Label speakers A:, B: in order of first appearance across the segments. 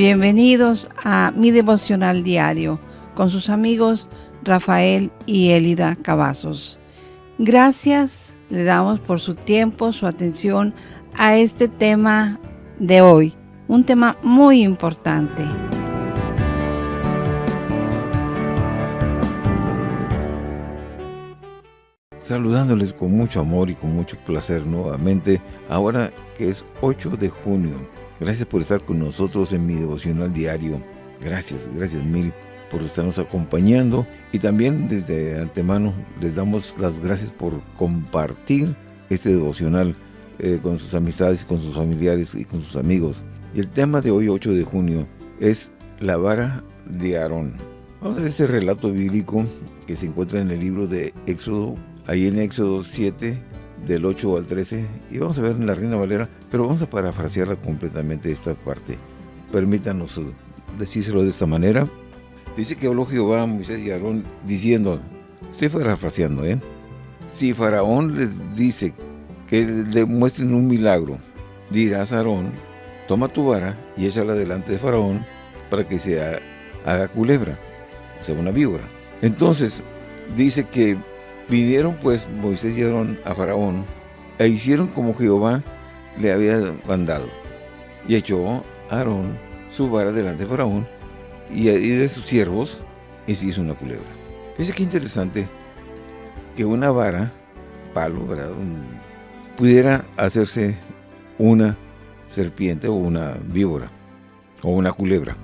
A: Bienvenidos a mi devocional diario con sus amigos Rafael y Elida Cavazos. Gracias le damos por su tiempo, su atención a este tema de hoy, un tema muy importante.
B: Saludándoles con mucho amor y con mucho placer nuevamente, ahora que es 8 de junio Gracias por estar con nosotros en mi devocional diario. Gracias, gracias mil por estarnos acompañando. Y también desde antemano les damos las gracias por compartir este devocional eh, con sus amistades, con sus familiares y con sus amigos. Y el tema de hoy, 8 de junio, es la vara de Aarón. Vamos a ver este relato bíblico que se encuentra en el libro de Éxodo, ahí en Éxodo 7, del 8 al 13 y vamos a ver en la Reina Valera, pero vamos a parafrasearla completamente esta parte. Permítanos uh, decírselo de esta manera. Dice que habló Jehová a Moisés y Aarón diciendo, estoy parafraseando, ¿eh? Si Faraón les dice que le muestren un milagro, dirás a Aarón, toma tu vara y échala delante de Faraón para que se haga culebra, o sea, una víbora. Entonces, dice que Vinieron pues Moisés y Aarón a Faraón e hicieron como Jehová le había mandado. Y echó Aarón su vara delante de Faraón y de sus siervos y se hizo una culebra. Fíjense qué interesante que una vara, palo, ¿verdad? pudiera hacerse una serpiente o una víbora o una culebra.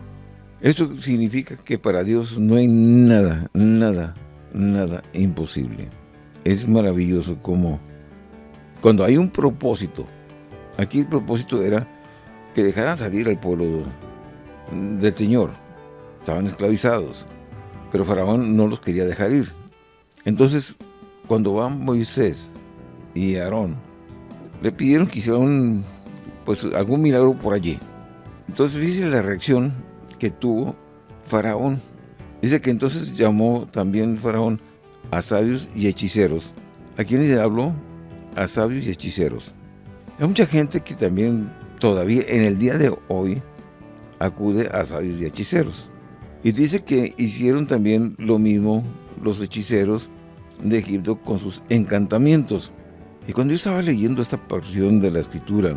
B: Esto significa que para Dios no hay nada, nada nada imposible. Es maravilloso como cuando hay un propósito, aquí el propósito era que dejaran salir al pueblo del Señor. Estaban esclavizados, pero Faraón no los quería dejar ir. Entonces, cuando van Moisés y Aarón, le pidieron que hicieran pues, algún milagro por allí. Entonces, fíjense la reacción que tuvo Faraón. Dice que entonces llamó también Faraón a sabios y hechiceros. ¿A quiénes habló? A sabios y hechiceros. Hay mucha gente que también todavía en el día de hoy acude a sabios y hechiceros. Y dice que hicieron también lo mismo los hechiceros de Egipto con sus encantamientos. Y cuando yo estaba leyendo esta porción de la escritura,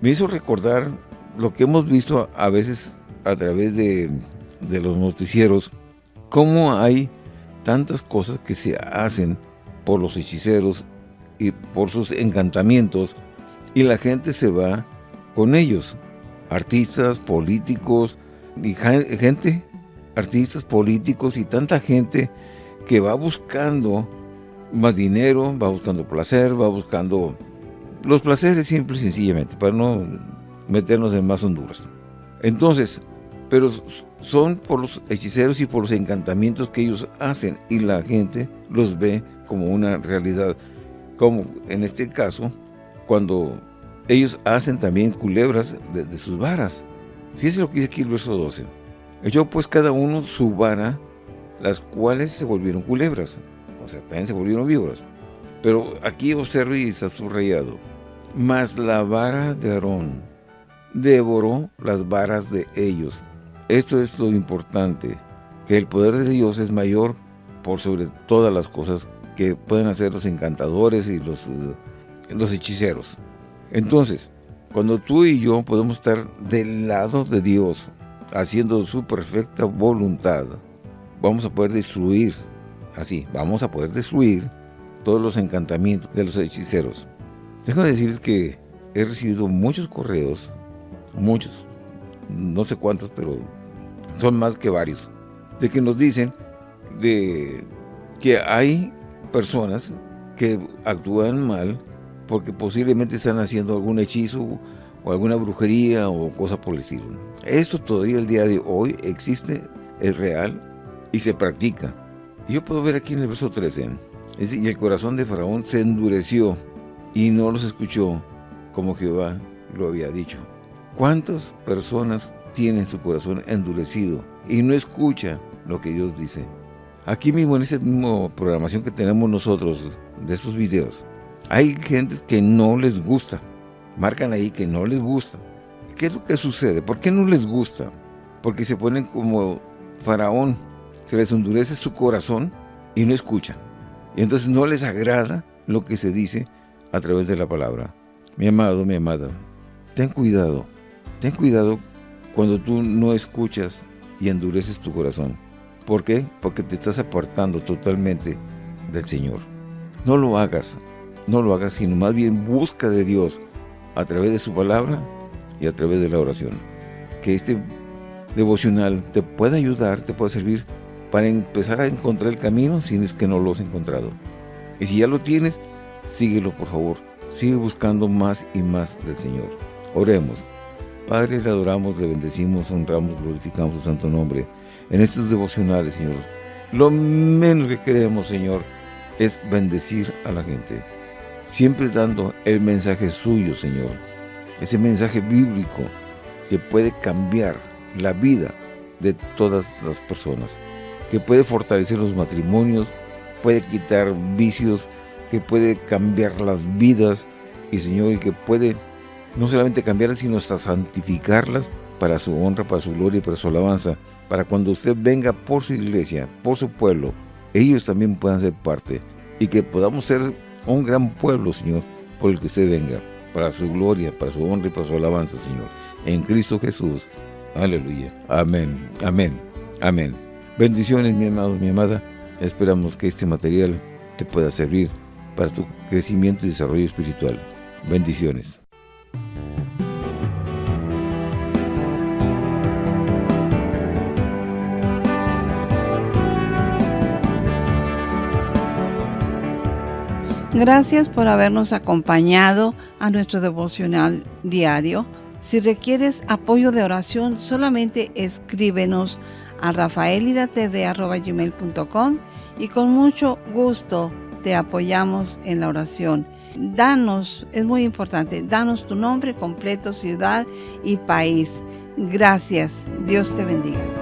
B: me hizo recordar lo que hemos visto a veces a través de los noticieros, cómo hay tantas cosas que se hacen por los hechiceros y por sus encantamientos y la gente se va con ellos. Artistas, políticos, y gente, artistas, políticos y tanta gente que va buscando más dinero, va buscando placer, va buscando los placeres simple y sencillamente, para no meternos en más Honduras. Entonces, pero son por los hechiceros y por los encantamientos que ellos hacen y la gente los ve como una realidad. Como en este caso, cuando ellos hacen también culebras de, sus varas. Fíjense lo que dice aquí el verso 12. Echó pues cada uno su vara, las cuales se volvieron culebras. O sea, también se volvieron víboras. Pero aquí observe y está subrayado. Mas la vara de Aarón devoró las varas de ellos esto es lo importante, que el poder de Dios es mayor por sobre todas las cosas que pueden hacer los encantadores y los, eh, los hechiceros. Entonces, cuando tú y yo podemos estar del lado de Dios, haciendo su perfecta voluntad, vamos a poder destruir, así, vamos a poder destruir todos los encantamientos de los hechiceros. Déjame decirles que he recibido muchos correos, muchos, no sé cuántos, pero son más que varios, de que nos dicen de que hay personas que actúan mal porque posiblemente están haciendo algún hechizo o alguna brujería o cosa por el estilo. Esto todavía el día de hoy existe, es real y se practica. yo puedo ver aquí en el verso 13, y el corazón de Faraón se endureció y no los escuchó como Jehová lo había dicho. ¿Cuántas personas tiene su corazón endurecido y no escucha lo que Dios dice. Aquí mismo, en esa misma programación que tenemos nosotros de estos videos, hay gentes que no les gusta. Marcan ahí que no les gusta. ¿Qué es lo que sucede? ¿Por qué no les gusta? Porque se ponen como faraón, se les endurece su corazón y no escuchan. Y entonces no les agrada lo que se dice a través de la palabra. Mi amado, mi amada, ten cuidado, ten cuidado cuando tú no escuchas y endureces tu corazón. ¿Por qué? Porque te estás apartando totalmente del Señor. No lo hagas, no lo hagas, sino más bien busca de Dios a través de su palabra y a través de la oración. Que este devocional te pueda ayudar, te pueda servir para empezar a encontrar el camino si es que no lo has encontrado. Y si ya lo tienes, síguelo por favor. Sigue buscando más y más del Señor. Oremos. Padre, le adoramos, le bendecimos, honramos, glorificamos su santo nombre. En estos devocionales, Señor, lo menos que queremos, Señor, es bendecir a la gente. Siempre dando el mensaje suyo, Señor. Ese mensaje bíblico que puede cambiar la vida de todas las personas. Que puede fortalecer los matrimonios, puede quitar vicios, que puede cambiar las vidas y Señor, y que puede no solamente cambiarlas, sino hasta santificarlas para su honra, para su gloria y para su alabanza, para cuando usted venga por su iglesia, por su pueblo, ellos también puedan ser parte y que podamos ser un gran pueblo, Señor, por el que usted venga, para su gloria, para su honra y para su alabanza, Señor. En Cristo Jesús. Aleluya. Amén. Amén. Amén. Bendiciones, mi amado, mi amada. Esperamos que este material te pueda servir para tu crecimiento y desarrollo espiritual. Bendiciones.
A: Gracias por habernos acompañado a nuestro devocional diario. Si requieres apoyo de oración, solamente escríbenos a rafaelidatv.com y con mucho gusto te apoyamos en la oración. Danos, es muy importante, danos tu nombre completo, ciudad y país. Gracias. Dios te bendiga.